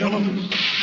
잡아보겠습니다.